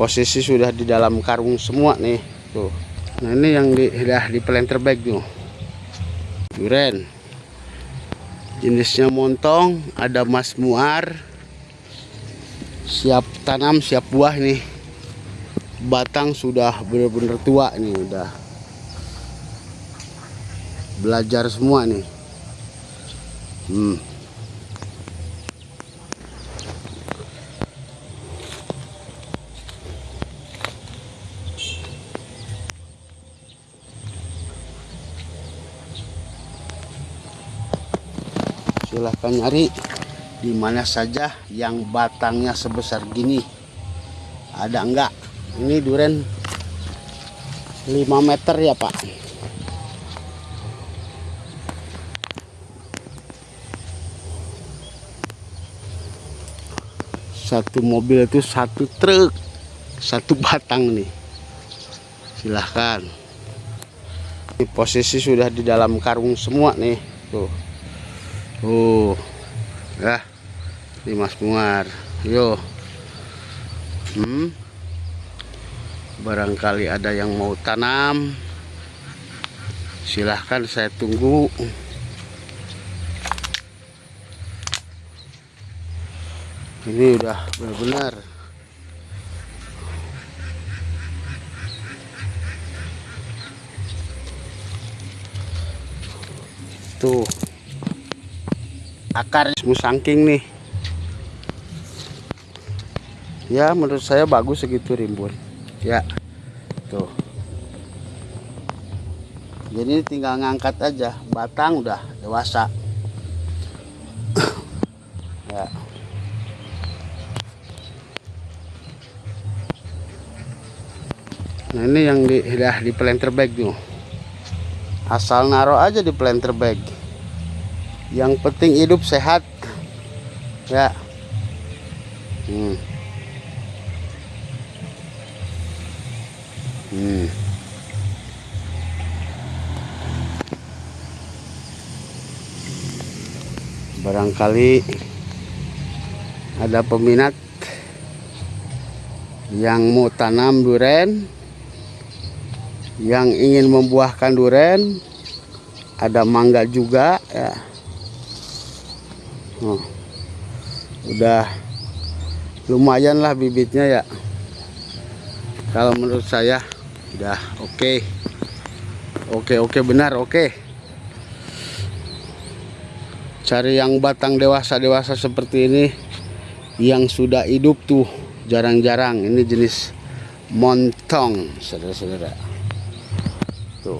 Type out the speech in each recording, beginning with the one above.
posisi sudah di dalam karung semua nih. Tuh. Nah ini yang di, udah di planter bag tuh. Duren. Jenisnya montong ada mas muar. Siap tanam siap buah nih. Batang sudah benar-benar tua nih udah. Belajar semua nih. Hmm. Silahkan nyari. Di mana saja yang batangnya sebesar gini. Ada enggak? Ini duren 5 meter ya pak. Satu mobil itu satu truk satu batang nih. Silahkan. Ini posisi sudah di dalam karung semua nih tuh tuh ya ini mas muar yo. Hmm? Barangkali ada yang mau tanam. Silahkan saya tunggu. Ini udah benar-benar. Tuh akar musangking nih. Ya menurut saya bagus segitu rimbun. Ya. Tuh. Jadi tinggal ngangkat aja batang udah dewasa. Ya. Nah ini yang di, di planter bag tuh. Asal naruh aja di planter bag. Yang penting hidup sehat. Ya. Hmm. Hmm. Barangkali ada peminat yang mau tanam duren yang ingin membuahkan duren ada mangga juga ya oh, udah lumayan lah bibitnya ya. Kalau menurut saya udah oke. Okay. oke okay, oke okay, benar oke. Okay. cari yang batang dewasa dewasa seperti ini yang sudah hidup tuh jarang-jarang. Ini jenis montong saudara-saudara. Tuh.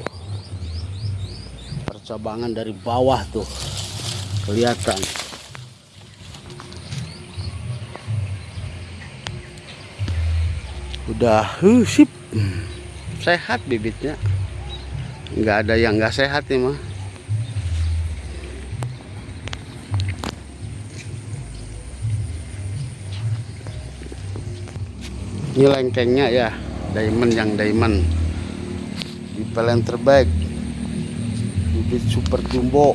Percabangan dari bawah tuh kelihatan udah uh, sip. Sehat bibitnya. Nggak ada yang nggak sehat nih mah. Ini lengkengnya ya diamond yang diamond. Di pelen terbaik. Bibit super jumbo